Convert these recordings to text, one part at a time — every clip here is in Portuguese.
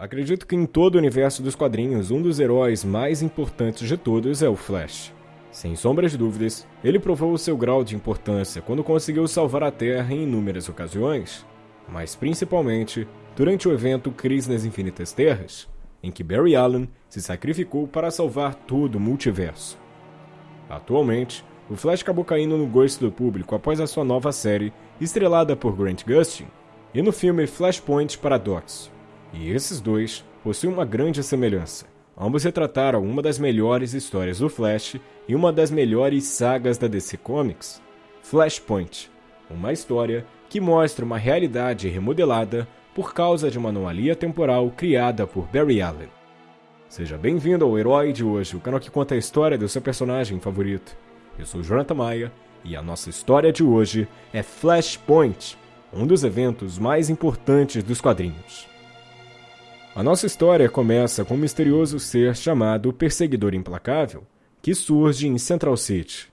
Acredito que em todo o universo dos quadrinhos, um dos heróis mais importantes de todos é o Flash. Sem sombras de dúvidas, ele provou o seu grau de importância quando conseguiu salvar a Terra em inúmeras ocasiões, mas principalmente durante o evento Crise nas Infinitas Terras, em que Barry Allen se sacrificou para salvar todo o multiverso. Atualmente, o Flash acabou caindo no gosto do público após a sua nova série, estrelada por Grant Gustin, e no filme Flashpoint Paradox, e esses dois possuem uma grande semelhança. Ambos retrataram uma das melhores histórias do Flash e uma das melhores sagas da DC Comics, Flashpoint, uma história que mostra uma realidade remodelada por causa de uma anomalia temporal criada por Barry Allen. Seja bem-vindo ao Herói de hoje, o canal que conta a história do seu personagem favorito. Eu sou Jonathan Maia e a nossa história de hoje é Flashpoint, um dos eventos mais importantes dos quadrinhos. A nossa história começa com um misterioso ser chamado Perseguidor Implacável, que surge em Central City.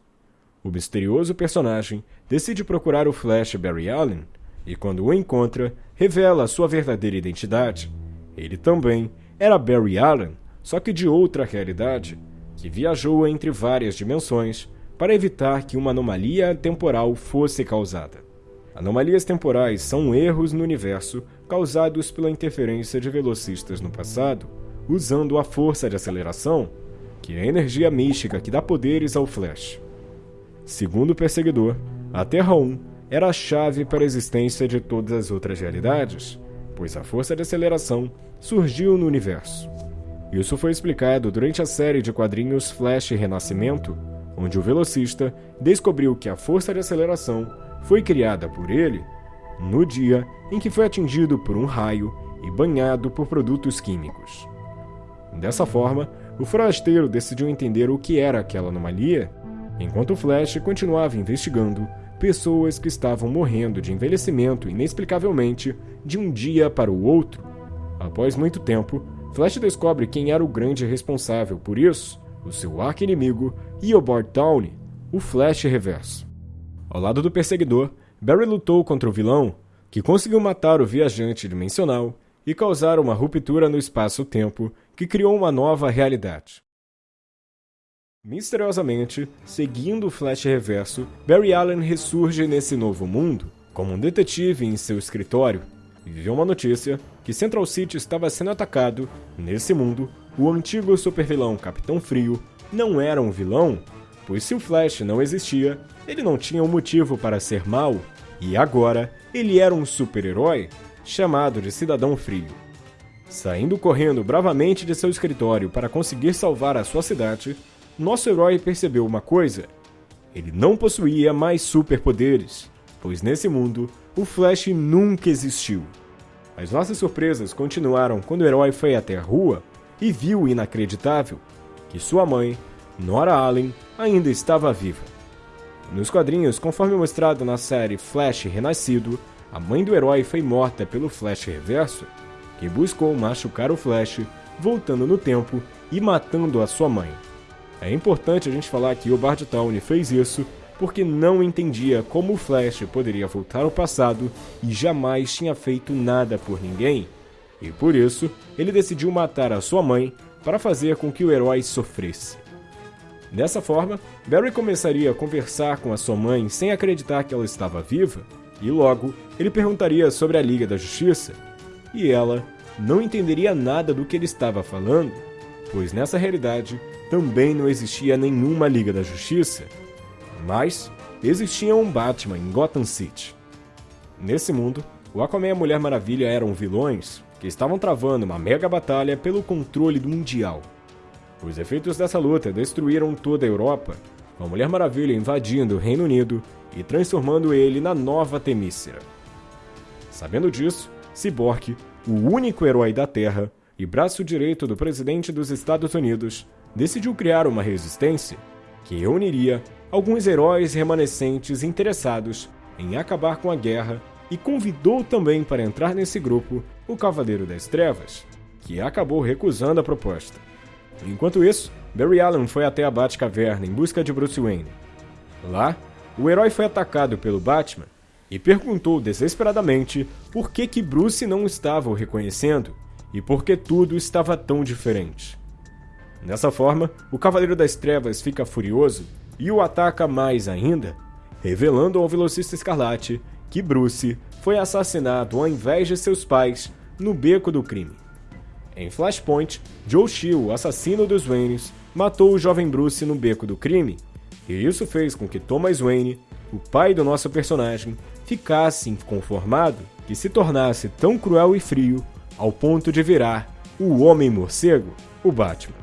O misterioso personagem decide procurar o Flash Barry Allen e, quando o encontra, revela sua verdadeira identidade. Ele também era Barry Allen, só que de outra realidade, que viajou entre várias dimensões para evitar que uma anomalia temporal fosse causada. Anomalias temporais são erros no universo causados pela interferência de velocistas no passado, usando a força de aceleração, que é a energia mística que dá poderes ao Flash. Segundo o perseguidor, a Terra 1 era a chave para a existência de todas as outras realidades, pois a força de aceleração surgiu no universo. Isso foi explicado durante a série de quadrinhos Flash Renascimento, onde o velocista descobriu que a força de aceleração foi criada por ele no dia em que foi atingido por um raio e banhado por produtos químicos. Dessa forma, o forasteiro decidiu entender o que era aquela anomalia, enquanto Flash continuava investigando pessoas que estavam morrendo de envelhecimento inexplicavelmente de um dia para o outro. Após muito tempo, Flash descobre quem era o grande responsável por isso, o seu arqui-inimigo Eobard Downey, o Flash Reverso. Ao lado do perseguidor, Barry lutou contra o vilão, que conseguiu matar o viajante dimensional e causar uma ruptura no espaço-tempo que criou uma nova realidade. Misteriosamente, seguindo o Flash Reverso, Barry Allen ressurge nesse novo mundo como um detetive em seu escritório e viu uma notícia que Central City estava sendo atacado. Nesse mundo, o antigo supervilão Capitão Frio não era um vilão, pois se o Flash não existia, ele não tinha um motivo para ser mal, e agora ele era um super-herói chamado de Cidadão Frio. Saindo correndo bravamente de seu escritório para conseguir salvar a sua cidade, nosso herói percebeu uma coisa: ele não possuía mais superpoderes, pois nesse mundo o Flash nunca existiu. As nossas surpresas continuaram quando o herói foi até a rua e viu o inacreditável que sua mãe Nora Allen ainda estava viva. Nos quadrinhos, conforme mostrado na série Flash Renascido, a mãe do herói foi morta pelo Flash Reverso, que buscou machucar o Flash, voltando no tempo e matando a sua mãe. É importante a gente falar que o Bart Town fez isso porque não entendia como o Flash poderia voltar ao passado e jamais tinha feito nada por ninguém. E por isso, ele decidiu matar a sua mãe para fazer com que o herói sofresse. Dessa forma, Barry começaria a conversar com a sua mãe sem acreditar que ela estava viva, e logo ele perguntaria sobre a Liga da Justiça, e ela não entenderia nada do que ele estava falando, pois nessa realidade também não existia nenhuma Liga da Justiça, mas existia um Batman em Gotham City. Nesse mundo, o Aquaman e a Mulher Maravilha eram vilões que estavam travando uma mega batalha pelo controle do Mundial. Os efeitos dessa luta destruíram toda a Europa, com a Mulher Maravilha invadindo o Reino Unido e transformando ele na nova Temícera. Sabendo disso, Cyborg, o único herói da Terra e braço direito do presidente dos Estados Unidos, decidiu criar uma resistência que reuniria alguns heróis remanescentes interessados em acabar com a guerra e convidou também para entrar nesse grupo o Cavaleiro das Trevas, que acabou recusando a proposta. Enquanto isso, Barry Allen foi até a Batcaverna em busca de Bruce Wayne. Lá, o herói foi atacado pelo Batman e perguntou desesperadamente por que, que Bruce não estava o reconhecendo e por que tudo estava tão diferente. Dessa forma, o Cavaleiro das Trevas fica furioso e o ataca mais ainda, revelando ao Velocista Escarlate que Bruce foi assassinado ao invés de seus pais no beco do crime. Em Flashpoint, Joe Chill, assassino dos Waynes, matou o jovem Bruce no beco do crime, e isso fez com que Thomas Wayne, o pai do nosso personagem, ficasse inconformado que se tornasse tão cruel e frio ao ponto de virar o Homem-Morcego, o Batman.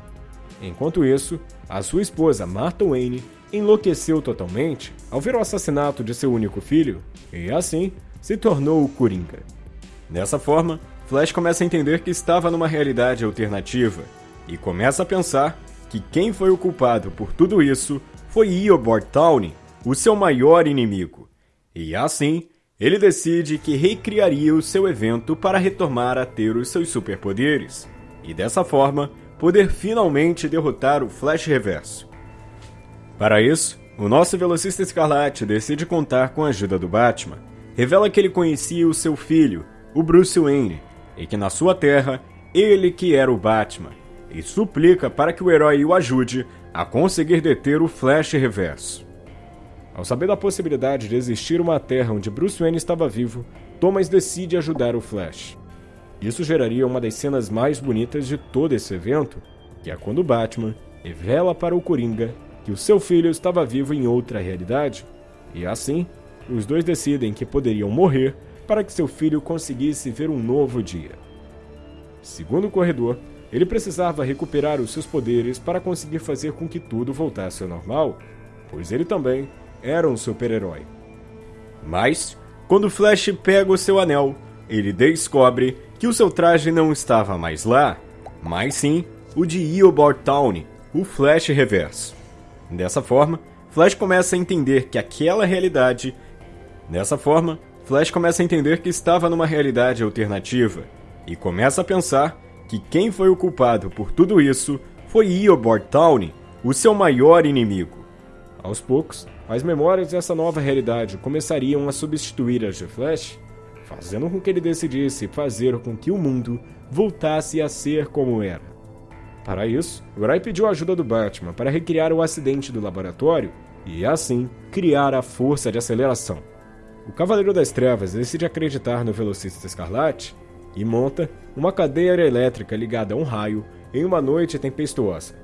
Enquanto isso, a sua esposa Martha Wayne enlouqueceu totalmente ao ver o assassinato de seu único filho e, assim, se tornou o Coringa. Dessa forma, Flash começa a entender que estava numa realidade alternativa e começa a pensar que quem foi o culpado por tudo isso foi Eobard Town, o seu maior inimigo. E assim, ele decide que recriaria o seu evento para retomar a ter os seus superpoderes, e dessa forma poder finalmente derrotar o Flash Reverso. Para isso, o nosso velocista Escarlate decide contar com a ajuda do Batman. Revela que ele conhecia o seu filho, o Bruce Wayne, e que na sua terra, ele que era o Batman, e suplica para que o herói o ajude a conseguir deter o Flash Reverso. Ao saber da possibilidade de existir uma terra onde Bruce Wayne estava vivo, Thomas decide ajudar o Flash. Isso geraria uma das cenas mais bonitas de todo esse evento, que é quando Batman revela para o Coringa que o seu filho estava vivo em outra realidade, e assim, os dois decidem que poderiam morrer para que seu filho conseguisse ver um novo dia. Segundo o corredor, ele precisava recuperar os seus poderes para conseguir fazer com que tudo voltasse ao normal, pois ele também era um super-herói. Mas, quando Flash pega o seu anel, ele descobre que o seu traje não estava mais lá, mas sim o de Eobard Town, o Flash Reverso. Dessa forma, Flash começa a entender que aquela realidade. Dessa forma, Flash começa a entender que estava numa realidade alternativa e começa a pensar que quem foi o culpado por tudo isso foi Eobard Town, o seu maior inimigo. Aos poucos, as memórias dessa nova realidade começariam a substituir as de Flash, fazendo com que ele decidisse fazer com que o mundo voltasse a ser como era. Para isso, Gray pediu a ajuda do Batman para recriar o acidente do laboratório e, assim, criar a força de aceleração. O Cavaleiro das Trevas decide acreditar no Velocista Escarlate e monta uma cadeira elétrica ligada a um raio em uma noite tempestuosa.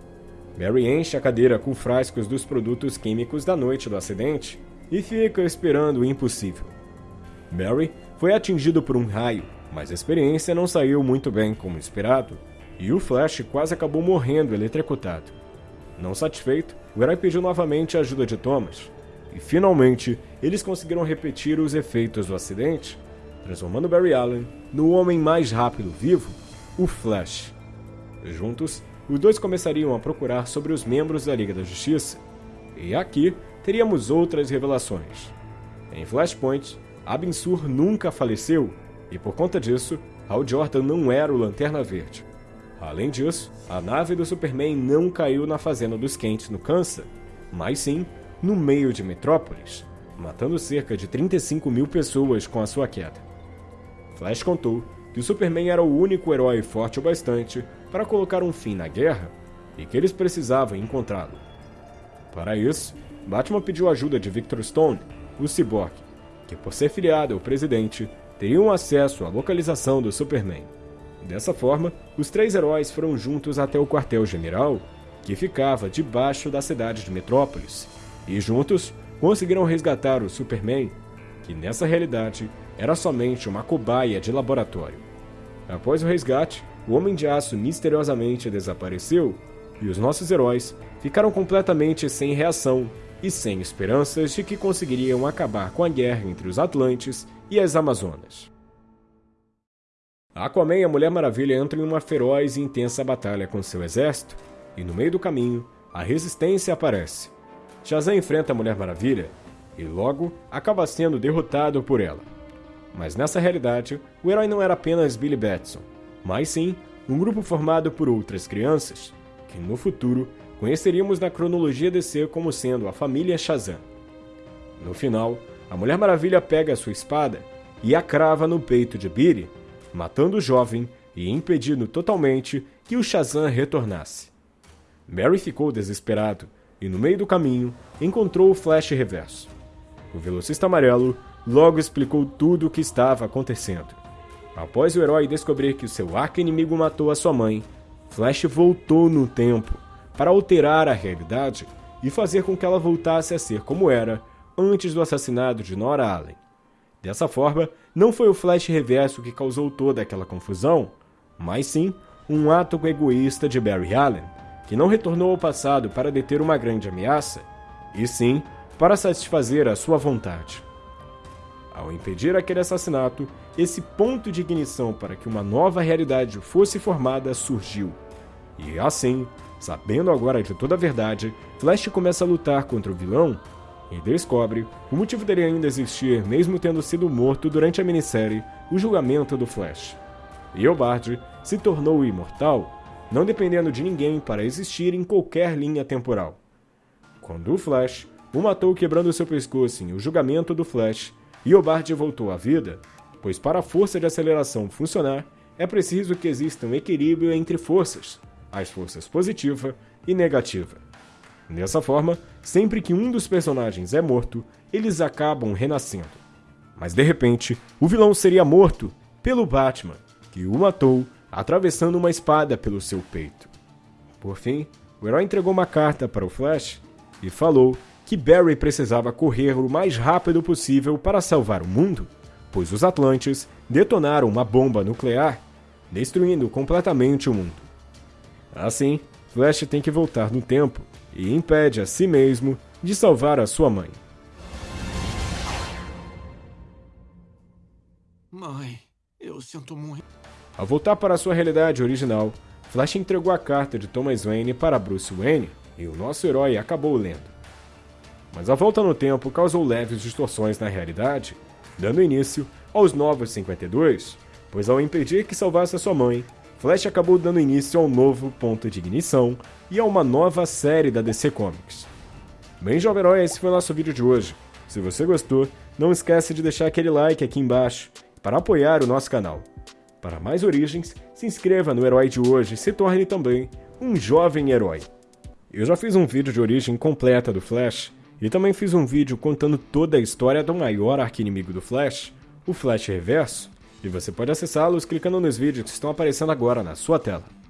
Mary enche a cadeira com frascos dos produtos químicos da noite do acidente e fica esperando o impossível. Mary foi atingido por um raio, mas a experiência não saiu muito bem como esperado e o Flash quase acabou morrendo eletrocutado. Não satisfeito, o herói pediu novamente a ajuda de Thomas, e finalmente eles conseguiram repetir os efeitos do acidente, transformando Barry Allen no homem mais rápido vivo, o Flash. Juntos, os dois começariam a procurar sobre os membros da Liga da Justiça, e aqui teríamos outras revelações. Em Flashpoint, Abin Sur nunca faleceu, e por conta disso, Hal Jordan não era o Lanterna Verde. Além disso, a nave do Superman não caiu na fazenda dos Kent no Kansas, mas sim no meio de Metrópolis, matando cerca de 35 mil pessoas com a sua queda. Flash contou que o Superman era o único herói forte o bastante para colocar um fim na guerra e que eles precisavam encontrá-lo. Para isso, Batman pediu ajuda de Victor Stone, o Cyborg, que por ser filiado ao presidente, teriam acesso à localização do Superman. Dessa forma, os três heróis foram juntos até o quartel-general, que ficava debaixo da cidade de Metrópolis, e juntos conseguiram resgatar o Superman, que nessa realidade era somente uma cobaia de laboratório. Após o resgate, o Homem de Aço misteriosamente desapareceu e os nossos heróis ficaram completamente sem reação e sem esperanças de que conseguiriam acabar com a guerra entre os Atlantes e as Amazonas. Aquaman e a Mulher Maravilha entram em uma feroz e intensa batalha com seu exército, e no meio do caminho, a resistência aparece. Shazam enfrenta a Mulher Maravilha e logo acaba sendo derrotado por ela. Mas nessa realidade, o herói não era apenas Billy Batson, mas sim um grupo formado por outras crianças, que no futuro conheceríamos na cronologia DC como sendo a família Shazam. No final, a Mulher Maravilha pega sua espada e a crava no peito de Billy matando o jovem e impedindo totalmente que o Shazam retornasse. Barry ficou desesperado e, no meio do caminho, encontrou o Flash Reverso. O velocista amarelo logo explicou tudo o que estava acontecendo. Após o herói descobrir que o seu arco-inimigo matou a sua mãe, Flash voltou no tempo para alterar a realidade e fazer com que ela voltasse a ser como era antes do assassinato de Nora Allen. Dessa forma, não foi o Flash Reverso que causou toda aquela confusão, mas sim um ato egoísta de Barry Allen, que não retornou ao passado para deter uma grande ameaça, e sim para satisfazer a sua vontade. Ao impedir aquele assassinato, esse ponto de ignição para que uma nova realidade fosse formada surgiu. E assim, sabendo agora de toda a verdade, Flash começa a lutar contra o vilão e descobre o motivo dele ainda existir, mesmo tendo sido morto durante a minissérie O Julgamento do Flash. Eobard se tornou imortal, não dependendo de ninguém para existir em qualquer linha temporal. Quando o Flash o matou quebrando seu pescoço em O Julgamento do Flash, Eobard voltou à vida, pois para a força de aceleração funcionar, é preciso que exista um equilíbrio entre forças, as forças positiva e negativa. Dessa forma, sempre que um dos personagens é morto, eles acabam renascendo. Mas de repente, o vilão seria morto pelo Batman, que o matou atravessando uma espada pelo seu peito. Por fim, o herói entregou uma carta para o Flash e falou que Barry precisava correr o mais rápido possível para salvar o mundo, pois os Atlantes detonaram uma bomba nuclear, destruindo completamente o mundo. Assim, Flash tem que voltar no tempo e impede a si mesmo de salvar a sua mãe. Mãe, eu sinto muito. Ao voltar para sua realidade original, Flash entregou a carta de Thomas Wayne para Bruce Wayne e o nosso herói acabou lendo. Mas a volta no tempo causou leves distorções na realidade, dando início aos Novos 52, pois ao impedir que salvasse a sua mãe, Flash acabou dando início a um novo ponto de ignição e a uma nova série da DC Comics. Bem, jovem herói, esse foi o nosso vídeo de hoje. Se você gostou, não esqueça de deixar aquele like aqui embaixo para apoiar o nosso canal. Para mais origens, se inscreva no Herói de hoje e se torne também um jovem herói. Eu já fiz um vídeo de origem completa do Flash e também fiz um vídeo contando toda a história do maior arquinimigo do Flash, o Flash Reverso, e você pode acessá-los clicando nos vídeos que estão aparecendo agora na sua tela.